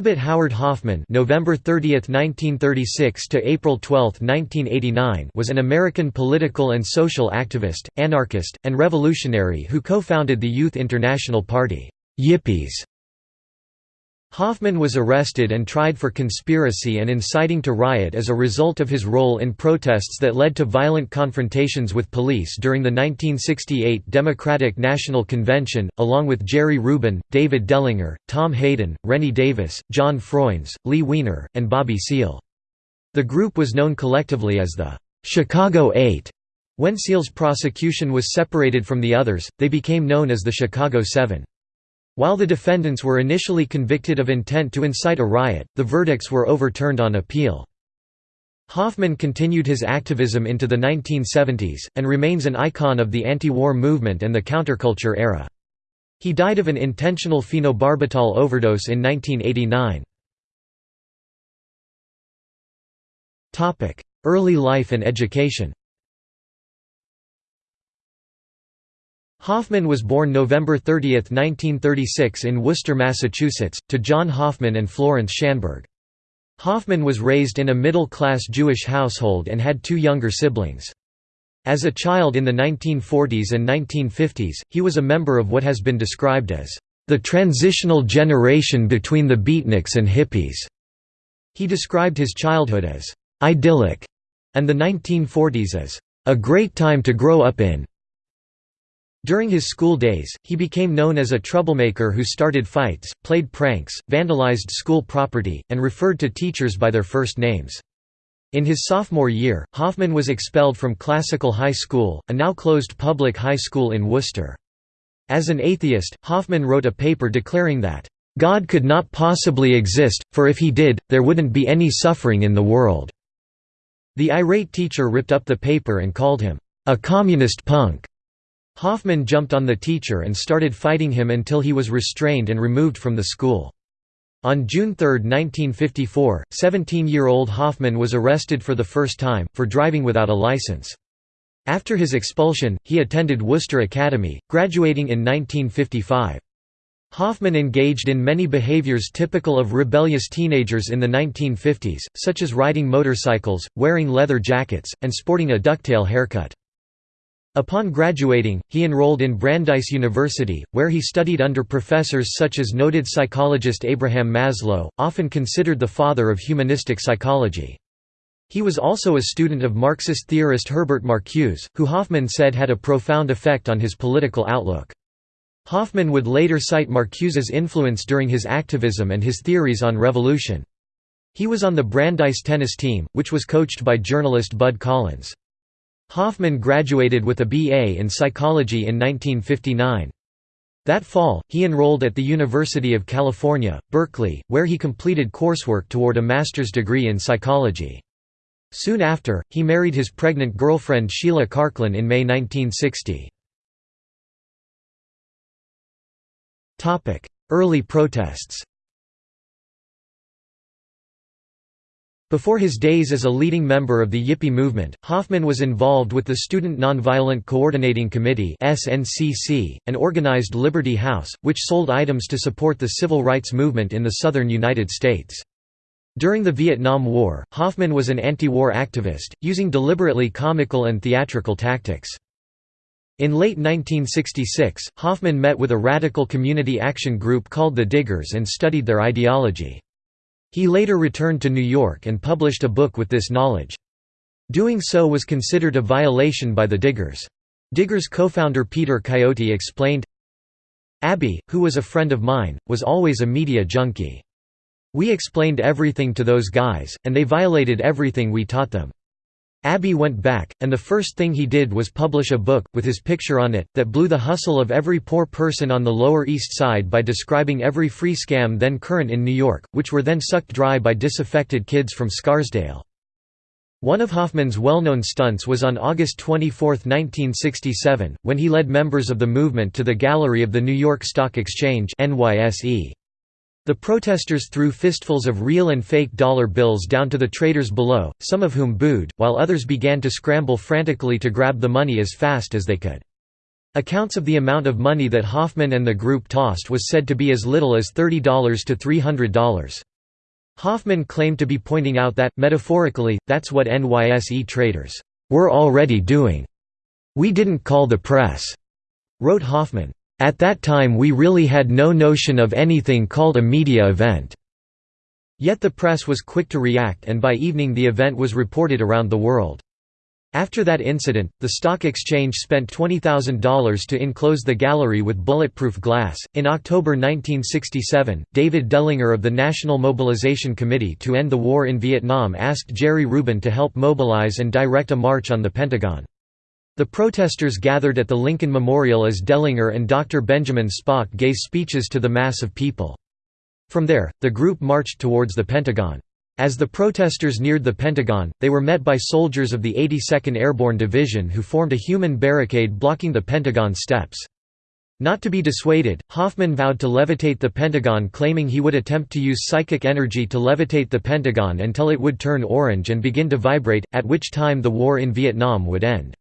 Abbot Howard Hoffman November 30, 1936 to April 12, 1989 was an American political and social activist, anarchist, and revolutionary who co-founded the Youth International Party Yippies. Hoffman was arrested and tried for conspiracy and inciting to riot as a result of his role in protests that led to violent confrontations with police during the 1968 Democratic National Convention, along with Jerry Rubin, David Dellinger, Tom Hayden, Rennie Davis, John Froines, Lee Weiner, and Bobby Seale. The group was known collectively as the Chicago Eight. When Seale's prosecution was separated from the others, they became known as the Chicago Seven. While the defendants were initially convicted of intent to incite a riot, the verdicts were overturned on appeal. Hoffman continued his activism into the 1970s, and remains an icon of the anti-war movement and the counterculture era. He died of an intentional phenobarbital overdose in 1989. Early life and education Hoffman was born November 30, 1936 in Worcester, Massachusetts, to John Hoffman and Florence Schanberg. Hoffman was raised in a middle-class Jewish household and had two younger siblings. As a child in the 1940s and 1950s, he was a member of what has been described as the transitional generation between the beatniks and hippies. He described his childhood as idyllic and the 1940s as a great time to grow up in. During his school days, he became known as a troublemaker who started fights, played pranks, vandalized school property, and referred to teachers by their first names. In his sophomore year, Hoffman was expelled from Classical High School, a now closed public high school in Worcester. As an atheist, Hoffman wrote a paper declaring that, "...God could not possibly exist, for if he did, there wouldn't be any suffering in the world." The irate teacher ripped up the paper and called him, "...a communist punk." Hoffman jumped on the teacher and started fighting him until he was restrained and removed from the school. On June 3, 1954, 17-year-old Hoffman was arrested for the first time, for driving without a license. After his expulsion, he attended Worcester Academy, graduating in 1955. Hoffman engaged in many behaviors typical of rebellious teenagers in the 1950s, such as riding motorcycles, wearing leather jackets, and sporting a ducktail haircut. Upon graduating, he enrolled in Brandeis University, where he studied under professors such as noted psychologist Abraham Maslow, often considered the father of humanistic psychology. He was also a student of Marxist theorist Herbert Marcuse, who Hoffman said had a profound effect on his political outlook. Hoffman would later cite Marcuse's influence during his activism and his theories on revolution. He was on the Brandeis tennis team, which was coached by journalist Bud Collins. Hoffman graduated with a B.A. in psychology in 1959. That fall, he enrolled at the University of California, Berkeley, where he completed coursework toward a master's degree in psychology. Soon after, he married his pregnant girlfriend Sheila Karklin in May 1960. Early protests Before his days as a leading member of the Yippie movement, Hoffman was involved with the Student Nonviolent Coordinating Committee and organized Liberty House, which sold items to support the civil rights movement in the southern United States. During the Vietnam War, Hoffman was an anti-war activist, using deliberately comical and theatrical tactics. In late 1966, Hoffman met with a radical community action group called the Diggers and studied their ideology. He later returned to New York and published a book with this knowledge. Doing so was considered a violation by the Diggers. Diggers co-founder Peter Coyote explained, Abbie, who was a friend of mine, was always a media junkie. We explained everything to those guys, and they violated everything we taught them. Abbie went back, and the first thing he did was publish a book, with his picture on it, that blew the hustle of every poor person on the Lower East Side by describing every free scam then current in New York, which were then sucked dry by disaffected kids from Scarsdale. One of Hoffman's well-known stunts was on August 24, 1967, when he led members of the movement to the gallery of the New York Stock Exchange NYSE. The protesters threw fistfuls of real and fake dollar bills down to the traders below, some of whom booed, while others began to scramble frantically to grab the money as fast as they could. Accounts of the amount of money that Hoffman and the group tossed was said to be as little as $30 to $300. Hoffman claimed to be pointing out that, metaphorically, that's what NYSE traders were already doing. We didn't call the press, wrote Hoffman. At that time we really had no notion of anything called a media event. Yet the press was quick to react and by evening the event was reported around the world. After that incident, the stock exchange spent $20,000 to enclose the gallery with bulletproof glass. In October 1967, David Dellinger of the National Mobilization Committee to End the War in Vietnam asked Jerry Rubin to help mobilize and direct a march on the Pentagon. The protesters gathered at the Lincoln Memorial as Dellinger and Dr. Benjamin Spock gave speeches to the mass of people. From there, the group marched towards the Pentagon. As the protesters neared the Pentagon, they were met by soldiers of the 82nd Airborne Division who formed a human barricade blocking the Pentagon steps. Not to be dissuaded, Hoffman vowed to levitate the Pentagon claiming he would attempt to use psychic energy to levitate the Pentagon until it would turn orange and begin to vibrate, at which time the war in Vietnam would end.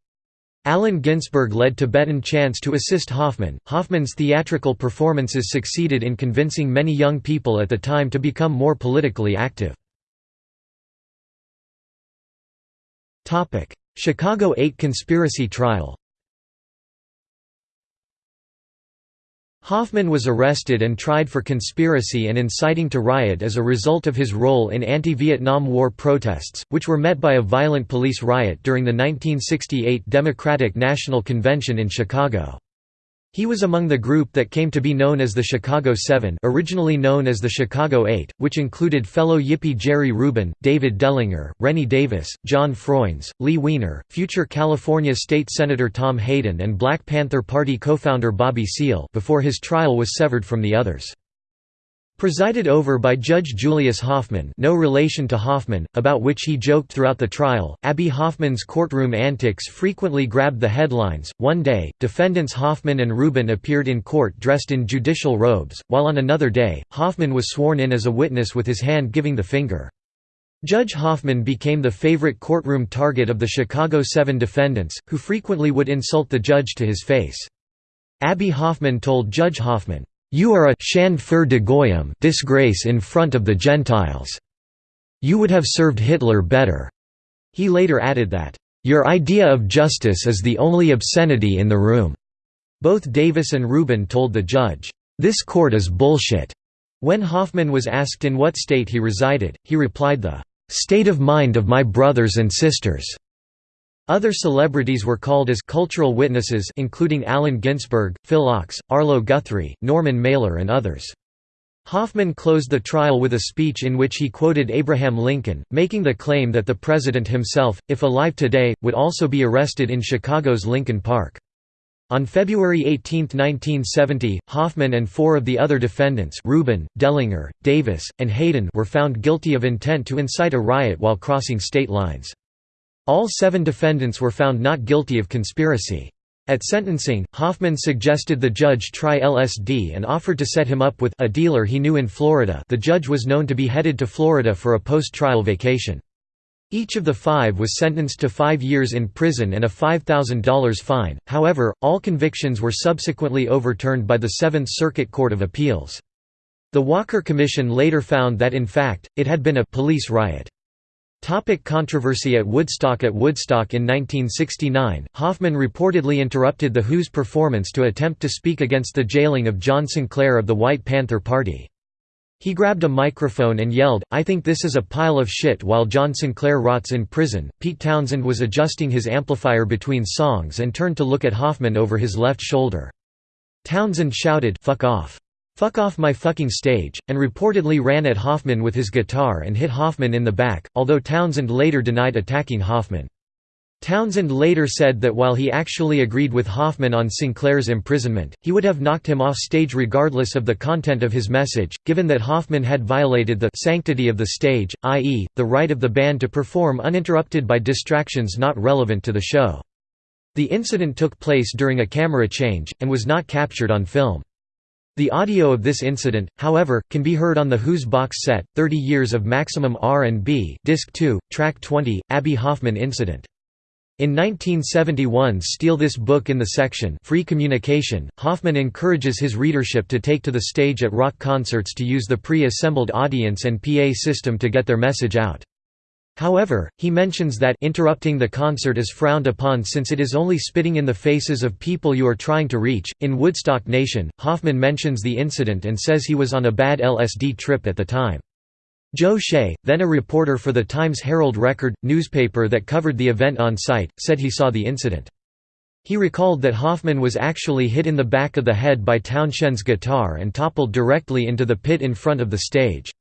Allen Ginsberg led Tibetan chants to assist Hoffman. Hoffman's theatrical performances succeeded in convincing many young people at the time to become more politically active. Chicago 8 conspiracy trial Hoffman was arrested and tried for conspiracy and inciting to riot as a result of his role in anti-Vietnam War protests, which were met by a violent police riot during the 1968 Democratic National Convention in Chicago. He was among the group that came to be known as the Chicago Seven originally known as the Chicago Eight, which included fellow Yippie Jerry Rubin, David Dellinger, Rennie Davis, John Froines, Lee Weiner, future California State Senator Tom Hayden and Black Panther Party co-founder Bobby Seale before his trial was severed from the others. Presided over by Judge Julius Hoffman no relation to Hoffman, about which he joked throughout the trial, Abbie Hoffman's courtroom antics frequently grabbed the headlines. One day, defendants Hoffman and Rubin appeared in court dressed in judicial robes, while on another day, Hoffman was sworn in as a witness with his hand giving the finger. Judge Hoffman became the favorite courtroom target of the Chicago Seven defendants, who frequently would insult the judge to his face. Abbie Hoffman told Judge Hoffman, you are a für die Goyim disgrace in front of the Gentiles. You would have served Hitler better." He later added that, "...your idea of justice is the only obscenity in the room." Both Davis and Rubin told the judge, "...this court is bullshit." When Hoffman was asked in what state he resided, he replied the, "...state of mind of my brothers and sisters." Other celebrities were called as cultural witnesses including Allen Ginsberg, Phil Ochs, Arlo Guthrie, Norman Mailer and others. Hoffman closed the trial with a speech in which he quoted Abraham Lincoln, making the claim that the president himself, if alive today, would also be arrested in Chicago's Lincoln Park. On February 18, 1970, Hoffman and four of the other defendants Rubin, Dellinger, Davis, and Hayden were found guilty of intent to incite a riot while crossing state lines. All seven defendants were found not guilty of conspiracy. At sentencing, Hoffman suggested the judge try LSD and offered to set him up with a dealer he knew in Florida the judge was known to be headed to Florida for a post-trial vacation. Each of the five was sentenced to five years in prison and a $5,000 fine, however, all convictions were subsequently overturned by the Seventh Circuit Court of Appeals. The Walker Commission later found that in fact, it had been a «police riot». Topic controversy at Woodstock At Woodstock in 1969, Hoffman reportedly interrupted The Who's performance to attempt to speak against the jailing of John Sinclair of the White Panther Party. He grabbed a microphone and yelled, I think this is a pile of shit while John Sinclair rots in prison. Pete Townshend was adjusting his amplifier between songs and turned to look at Hoffman over his left shoulder. Townshend shouted, Fuck off. Fuck off my fucking stage, and reportedly ran at Hoffman with his guitar and hit Hoffman in the back, although Townshend later denied attacking Hoffman. Townshend later said that while he actually agreed with Hoffman on Sinclair's imprisonment, he would have knocked him off stage regardless of the content of his message, given that Hoffman had violated the sanctity of the stage, i.e., the right of the band to perform uninterrupted by distractions not relevant to the show. The incident took place during a camera change, and was not captured on film. The audio of this incident, however, can be heard on the Who's box set, 30 Years of Maximum R&B Disc 2, Track 20, Abbie Hoffman Incident. In 1971 Steal This Book in the section Free Communication, Hoffman encourages his readership to take to the stage at rock concerts to use the pre-assembled audience and PA system to get their message out. However, he mentions that interrupting the concert is frowned upon since it is only spitting in the faces of people you are trying to reach. In Woodstock Nation, Hoffman mentions the incident and says he was on a bad LSD trip at the time. Joe Shea, then a reporter for the Times Herald Record, newspaper that covered the event on site, said he saw the incident. He recalled that Hoffman was actually hit in the back of the head by Townshend's guitar and toppled directly into the pit in front of the stage.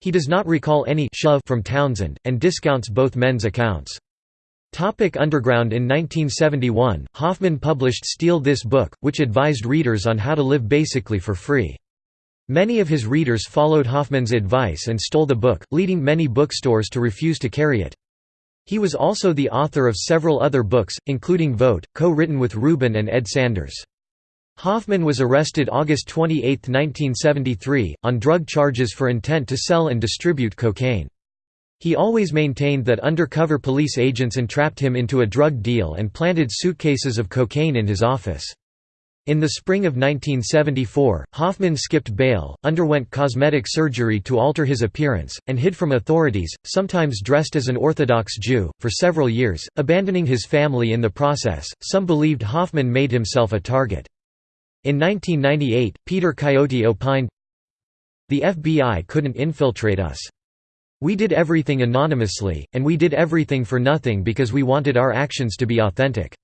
He does not recall any shove from Townshend, and discounts both men's accounts. Topic Underground In 1971, Hoffman published Steal This Book, which advised readers on how to live basically for free. Many of his readers followed Hoffman's advice and stole the book, leading many bookstores to refuse to carry it. He was also the author of several other books, including Vote, co-written with Rubin and Ed Sanders. Hoffman was arrested August 28, 1973, on drug charges for intent to sell and distribute cocaine. He always maintained that undercover police agents entrapped him into a drug deal and planted suitcases of cocaine in his office. In the spring of 1974, Hoffman skipped bail, underwent cosmetic surgery to alter his appearance, and hid from authorities, sometimes dressed as an Orthodox Jew, for several years, abandoning his family in the process. Some believed Hoffman made himself a target. In 1998, Peter Coyote opined, The FBI couldn't infiltrate us. We did everything anonymously, and we did everything for nothing because we wanted our actions to be authentic.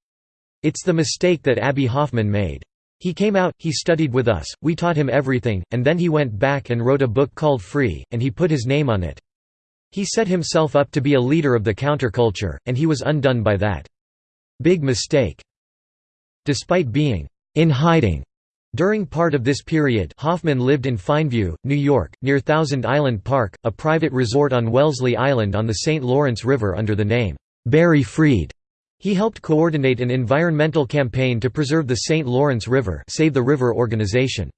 It's the mistake that Abbie Hoffman made. He came out, he studied with us, we taught him everything, and then he went back and wrote a book called Free, and he put his name on it. He set himself up to be a leader of the counterculture, and he was undone by that. Big mistake. Despite being in hiding during part of this period Hoffman lived in Fineview, New York, near Thousand Island Park, a private resort on Wellesley Island on the St. Lawrence River under the name, Barry Freed. He helped coordinate an environmental campaign to preserve the St. Lawrence River Save the River organization.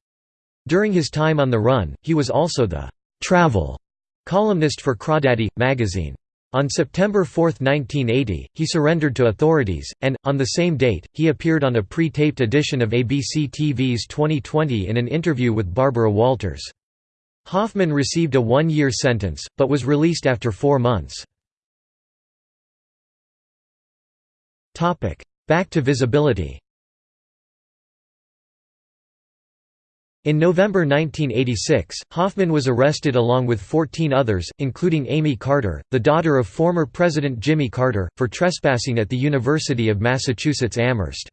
During his time on the run, he was also the «travel» columnist for Crawdaddy! magazine. On September 4, 1980, he surrendered to authorities, and, on the same date, he appeared on a pre-taped edition of ABC TV's 2020 in an interview with Barbara Walters. Hoffman received a one-year sentence, but was released after four months. Back to visibility In November 1986, Hoffman was arrested along with 14 others, including Amy Carter, the daughter of former President Jimmy Carter, for trespassing at the University of Massachusetts Amherst.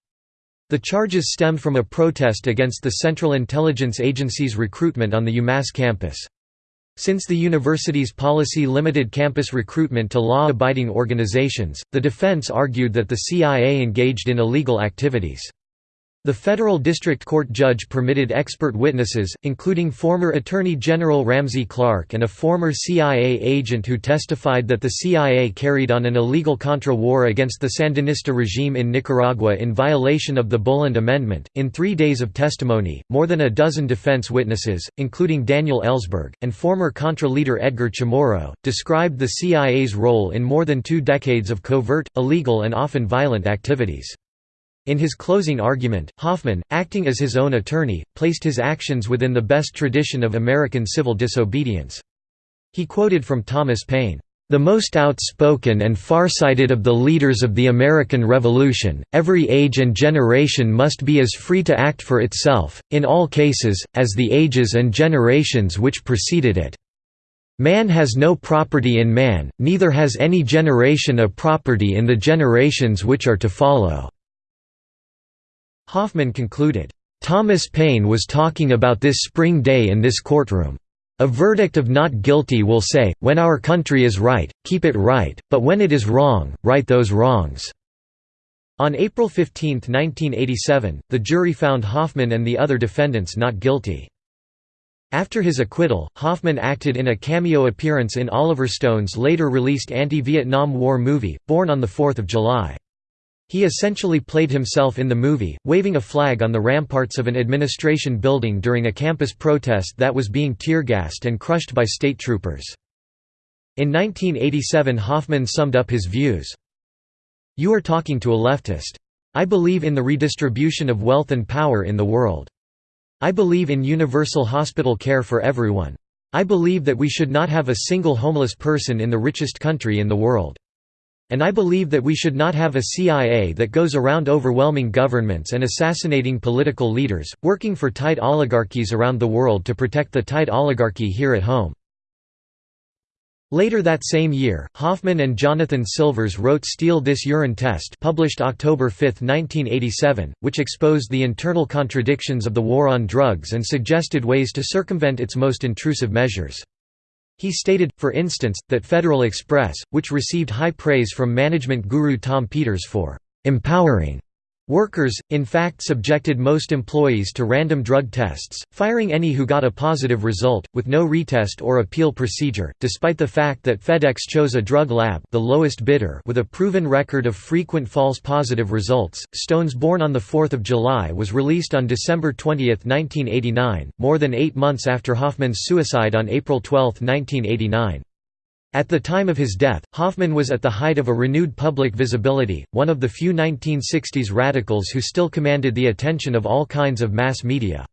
The charges stemmed from a protest against the Central Intelligence Agency's recruitment on the UMass campus. Since the university's policy limited campus recruitment to law-abiding organizations, the defense argued that the CIA engaged in illegal activities. The federal district court judge permitted expert witnesses, including former Attorney General Ramsey Clark and a former CIA agent who testified that the CIA carried on an illegal Contra war against the Sandinista regime in Nicaragua in violation of the Boland Amendment. In three days of testimony, more than a dozen defense witnesses, including Daniel Ellsberg, and former Contra leader Edgar Chamorro, described the CIA's role in more than two decades of covert, illegal, and often violent activities. In his closing argument, Hoffman, acting as his own attorney, placed his actions within the best tradition of American civil disobedience. He quoted from Thomas Paine, "...the most outspoken and farsighted of the leaders of the American Revolution, every age and generation must be as free to act for itself, in all cases, as the ages and generations which preceded it. Man has no property in man, neither has any generation a property in the generations which are to follow." Hoffman concluded, "...Thomas Paine was talking about this spring day in this courtroom. A verdict of not guilty will say, when our country is right, keep it right, but when it is wrong, right those wrongs." On April 15, 1987, the jury found Hoffman and the other defendants not guilty. After his acquittal, Hoffman acted in a cameo appearance in Oliver Stone's later released anti-Vietnam War movie, Born on 4 July. He essentially played himself in the movie, waving a flag on the ramparts of an administration building during a campus protest that was being tear-gassed and crushed by state troopers. In 1987 Hoffman summed up his views. You are talking to a leftist. I believe in the redistribution of wealth and power in the world. I believe in universal hospital care for everyone. I believe that we should not have a single homeless person in the richest country in the world. And I believe that we should not have a CIA that goes around overwhelming governments and assassinating political leaders, working for tight oligarchies around the world to protect the tight oligarchy here at home. Later that same year, Hoffman and Jonathan Silvers wrote Steal This Urine Test published October 5, 1987, which exposed the internal contradictions of the war on drugs and suggested ways to circumvent its most intrusive measures. He stated, for instance, that Federal Express, which received high praise from management guru Tom Peters for «empowering» Workers, in fact subjected most employees to random drug tests, firing any who got a positive result, with no retest or appeal procedure, despite the fact that FedEx chose a drug lab the lowest bidder with a proven record of frequent false positive results. Stones Born on 4 July was released on December 20, 1989, more than eight months after Hoffman's suicide on April 12, 1989. At the time of his death, Hoffman was at the height of a renewed public visibility, one of the few 1960s radicals who still commanded the attention of all kinds of mass media.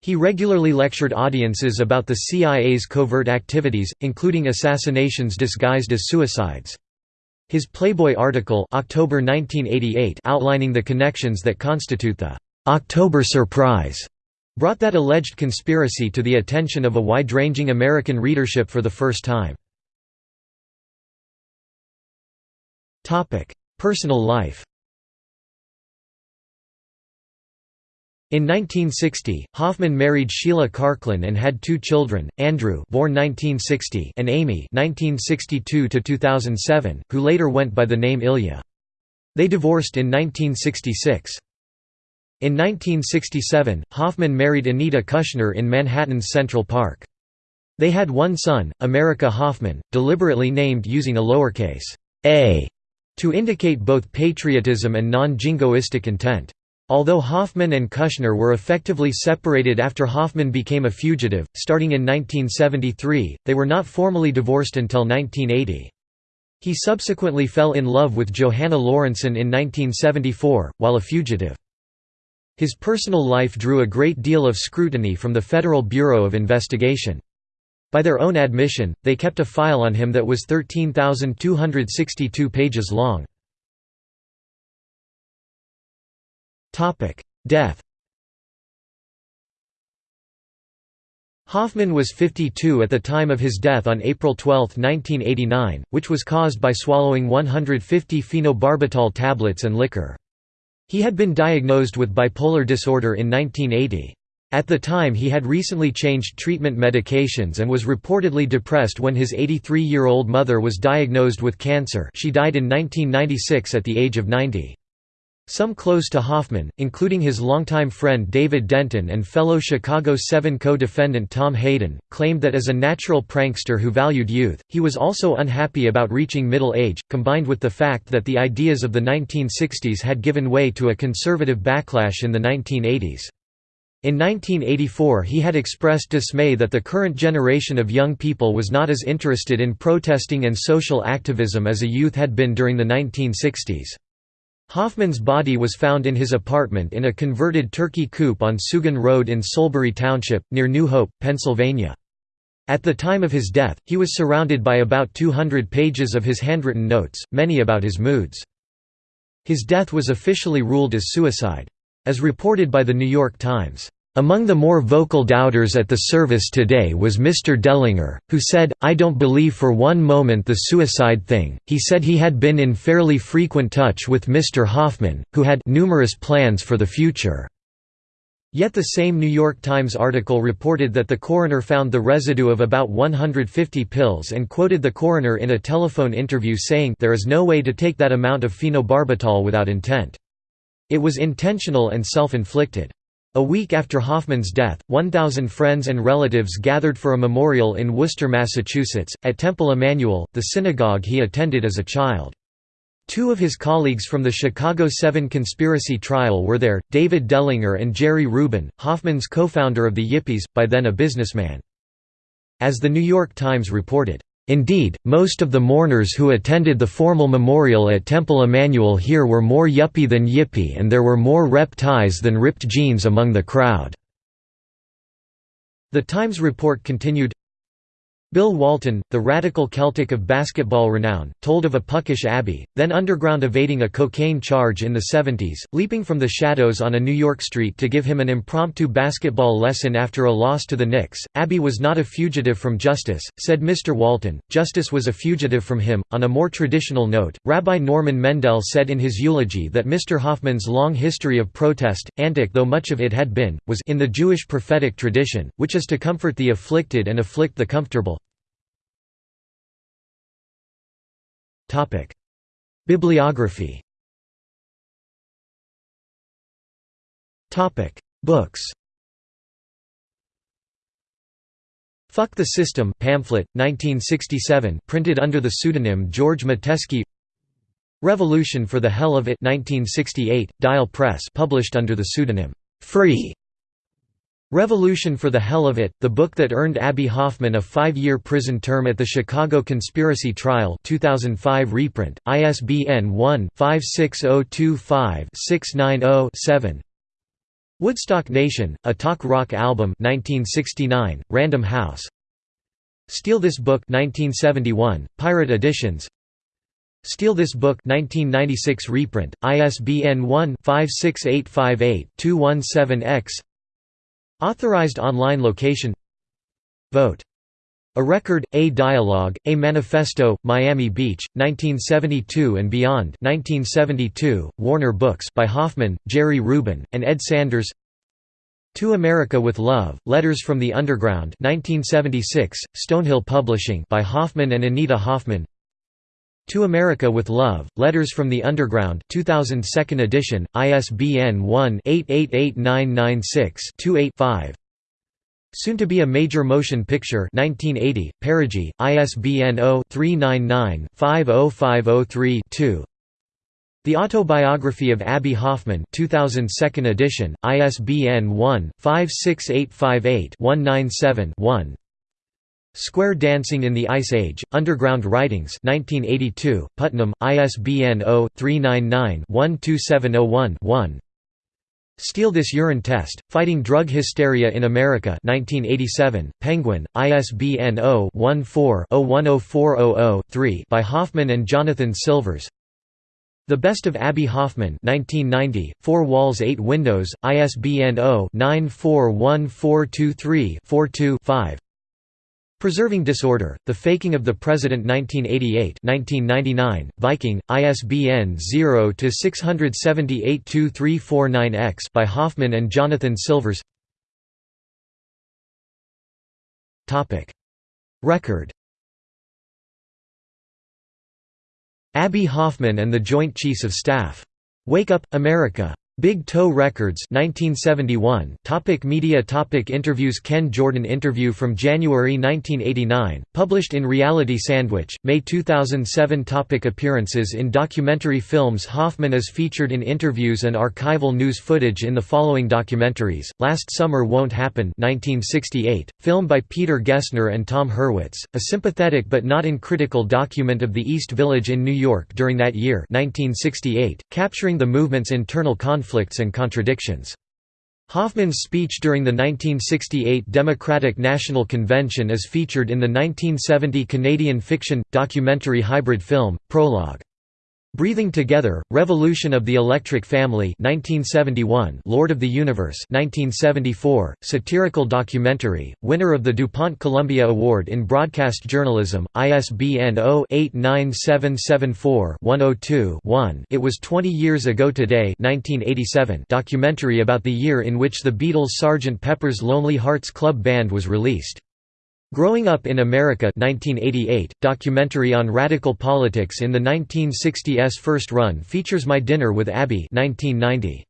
He regularly lectured audiences about the CIA's covert activities, including assassinations disguised as suicides. His Playboy article October 1988 outlining the connections that constitute the «October Surprise» brought that alleged conspiracy to the attention of a wide-ranging American readership for the first time. Personal life In 1960, Hoffman married Sheila Karklin and had two children, Andrew born 1960 and Amy 1962 who later went by the name Ilya. They divorced in 1966. In 1967, Hoffman married Anita Kushner in Manhattan's Central Park. They had one son, America Hoffman, deliberately named using a lowercase a to indicate both patriotism and non-jingoistic intent. Although Hoffman and Kushner were effectively separated after Hoffman became a fugitive, starting in 1973, they were not formally divorced until 1980. He subsequently fell in love with Johanna Lawrenson in 1974, while a fugitive. His personal life drew a great deal of scrutiny from the Federal Bureau of Investigation. By their own admission, they kept a file on him that was 13,262 pages long. Death Hoffman was 52 at the time of his death on April 12, 1989, which was caused by swallowing 150 phenobarbital tablets and liquor. He had been diagnosed with bipolar disorder in 1980. At the time he had recently changed treatment medications and was reportedly depressed when his 83-year-old mother was diagnosed with cancer she died in 1996 at the age of 90. Some close to Hoffman, including his longtime friend David Denton and fellow Chicago 7 co-defendant Tom Hayden, claimed that as a natural prankster who valued youth, he was also unhappy about reaching middle age, combined with the fact that the ideas of the 1960s had given way to a conservative backlash in the 1980s. In 1984 he had expressed dismay that the current generation of young people was not as interested in protesting and social activism as a youth had been during the 1960s. Hoffman's body was found in his apartment in a converted turkey coop on Sugan Road in Solebury Township, near New Hope, Pennsylvania. At the time of his death, he was surrounded by about 200 pages of his handwritten notes, many about his moods. His death was officially ruled as suicide. As reported by The New York Times, "...among the more vocal doubters at the service today was Mr. Dellinger, who said, I don't believe for one moment the suicide thing, he said he had been in fairly frequent touch with Mr. Hoffman, who had numerous plans for the future." Yet the same New York Times article reported that the coroner found the residue of about 150 pills and quoted the coroner in a telephone interview saying there is no way to take that amount of phenobarbital without intent. It was intentional and self-inflicted. A week after Hoffman's death, 1,000 friends and relatives gathered for a memorial in Worcester, Massachusetts, at Temple Emanuel, the synagogue he attended as a child. Two of his colleagues from the Chicago 7 conspiracy trial were there, David Dellinger and Jerry Rubin, Hoffman's co-founder of the Yippies, by then a businessman. As the New York Times reported, Indeed, most of the mourners who attended the formal memorial at Temple Emanuel here were more yuppie than yippie and there were more rep ties than ripped jeans among the crowd." The Times report continued, Bill Walton, the radical Celtic of basketball renown, told of a puckish Abbie, then underground evading a cocaine charge in the 70s, leaping from the shadows on a New York street to give him an impromptu basketball lesson after a loss to the Knicks. Abbie was not a fugitive from justice, said Mr. Walton, justice was a fugitive from him. On a more traditional note, Rabbi Norman Mendel said in his eulogy that Mr. Hoffman's long history of protest, antic though much of it had been, was in the Jewish prophetic tradition, which is to comfort the afflicted and afflict the comfortable. Bibliography. Books. Fuck the System pamphlet, 1967 printed under the pseudonym George Metesky Revolution for the Hell of It 1968, Dial Press published under the pseudonym Free Revolution for the Hell of It, the book that earned Abbie Hoffman a five-year prison term at the Chicago Conspiracy Trial 2005 reprint, ISBN 1-56025-690-7 Woodstock Nation, a talk rock album 1969, Random House. Steal This Book 1971, Pirate Editions. Steal This Book 1996 reprint, ISBN 1-56858-217-X Authorized online location. Vote. A Record, A Dialogue, A Manifesto, Miami Beach, 1972 and Beyond. 1972, Warner Books by Hoffman, Jerry Rubin, and Ed Sanders. To America with Love, Letters from the Underground 1976, Stonehill Publishing by Hoffman and Anita Hoffman to America with Love, Letters from the Underground 2002 edition, ISBN 1-888996-28-5 Soon to be a major motion picture 1980, Perigee, ISBN 0-399-50503-2 The Autobiography of Abbie Hoffman 2002 edition, ISBN 1-56858-197-1 Square Dancing in the Ice Age, Underground Writings 1982, Putnam, ISBN 0-399-12701-1 Steal This Urine Test, Fighting Drug Hysteria in America 1987, Penguin, ISBN 0-14-010400-3 by Hoffman and Jonathan Silvers. The Best of Abbie Hoffman 1990, Four Walls Eight Windows, ISBN 0-941423-42-5 Preserving Disorder, The Faking of the President 1988 1999, Viking, ISBN 0-678-2349-X by Hoffman and Jonathan Silvers Record Abbie Hoffman and the Joint Chiefs of Staff. Wake Up, America. Big Toe Records 1971 topic Media topic Interviews Ken Jordan interview from January 1989 published in Reality Sandwich May 2007 topic Appearances in documentary films Hoffman is featured in interviews and archival news footage in the following documentaries. Last Summer Won't Happen 1968 film by Peter Gessner and Tom Hurwitz. A sympathetic but not uncritical document of the East Village in New York during that year 1968 capturing the movement's internal conflict conflicts and contradictions. Hoffman's speech during the 1968 Democratic National Convention is featured in the 1970 Canadian fiction, documentary hybrid film, Prologue. Breathing Together, Revolution of the Electric Family 1971, Lord of the Universe 1974, satirical documentary, winner of the DuPont Columbia Award in Broadcast Journalism, ISBN 0-89774-102-1 It Was 20 Years Ago Today 1987 documentary about the year in which the Beatles' Sgt. Pepper's Lonely Hearts Club Band was released. Growing Up in America 1988, documentary on radical politics in the 1960s first run features My Dinner with Abbie 1990.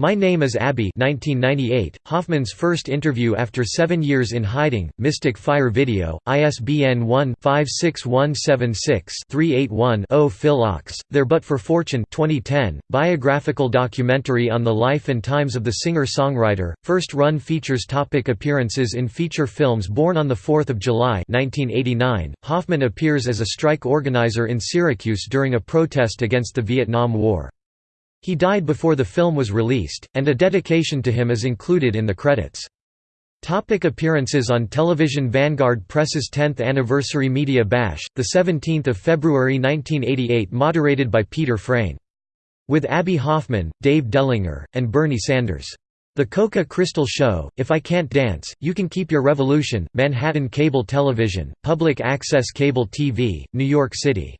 My Name is Abbie 1998, Hoffman's first interview after seven years in hiding, Mystic Fire Video, ISBN 1-56176-381-0 Phil Ochs, There But for Fortune 2010, biographical documentary on the life and times of the singer-songwriter, first run features topic Appearances in feature films Born on 4 July 1989, Hoffman appears as a strike organizer in Syracuse during a protest against the Vietnam War. He died before the film was released, and a dedication to him is included in the credits. Topic appearances on television Vanguard Press's 10th Anniversary Media Bash, 17 February 1988 moderated by Peter Freyne. With Abbie Hoffman, Dave Dellinger, and Bernie Sanders. The Coca Crystal Show, If I Can't Dance, You Can Keep Your Revolution, Manhattan Cable Television, Public Access Cable TV, New York City.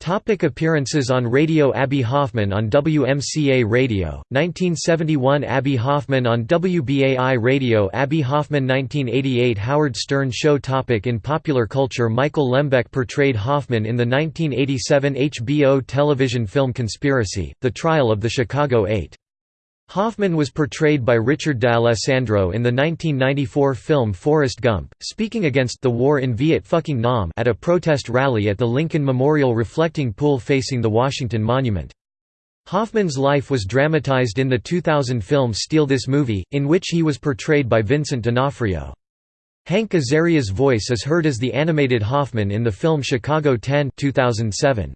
Topic appearances on radio Abbie Hoffman on WMCA Radio, 1971 Abbie Hoffman on WBAI Radio Abbie Hoffman 1988 Howard Stern Show topic In popular culture Michael Lembeck portrayed Hoffman in the 1987 HBO television film Conspiracy, The Trial of the Chicago Eight. Hoffman was portrayed by Richard D'Alessandro in the 1994 film Forrest Gump, speaking against the war in Viet fucking Nam at a protest rally at the Lincoln Memorial reflecting pool facing the Washington Monument. Hoffman's life was dramatized in the 2000 film Steal This Movie, in which he was portrayed by Vincent D'Onofrio. Hank Azaria's voice is heard as the animated Hoffman in the film Chicago 10 2007.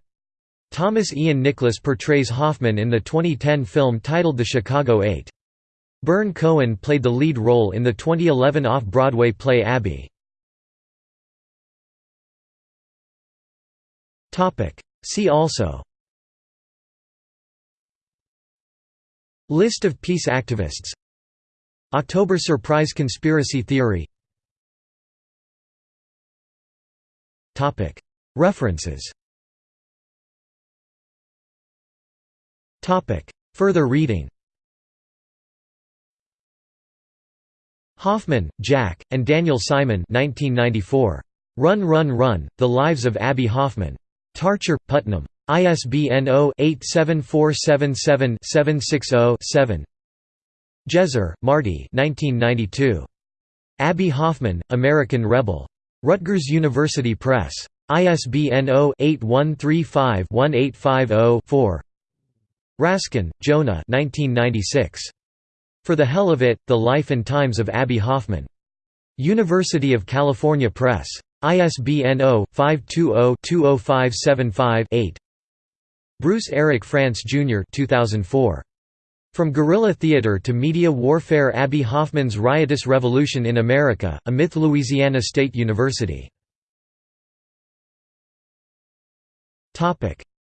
Thomas Ian Nicholas portrays Hoffman in the 2010 film titled The Chicago Eight. Byrne Cohen played the lead role in the 2011 off-Broadway play Abbie. See also. List of peace activists. October Surprise Conspiracy Theory. References Further reading Hoffman, Jack, and Daniel Simon 1994. Run Run Run, The Lives of Abbie Hoffman. Tarcher, Putnam. ISBN 0-87477-760-7 Jezer, Marty Abbie Hoffman, American Rebel. Rutgers University Press. ISBN 0-8135-1850-4 Raskin, Jonah 1996. For the Hell of It, The Life and Times of Abbie Hoffman. University of California Press. ISBN 0-520-20575-8 Bruce Eric France Jr. 2004. From Guerrilla Theater to Media Warfare Abbie Hoffman's Riotous Revolution in America, A Myth Louisiana State University.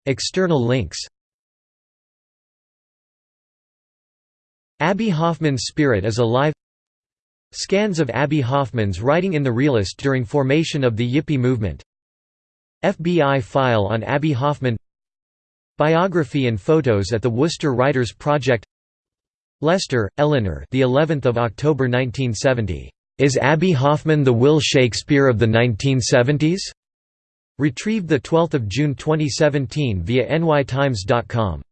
External links Abbie Hoffman's spirit is alive. Scans of Abbie Hoffman's writing in The Realist during formation of the Yippie movement. FBI file on Abbie Hoffman. Biography and photos at the Worcester Writers Project. Lester, Eleanor the 11th of October 1970 Is Abbie Hoffman the Will Shakespeare of the 1970s? Retrieved the 12th of June 2017 via nytimes.com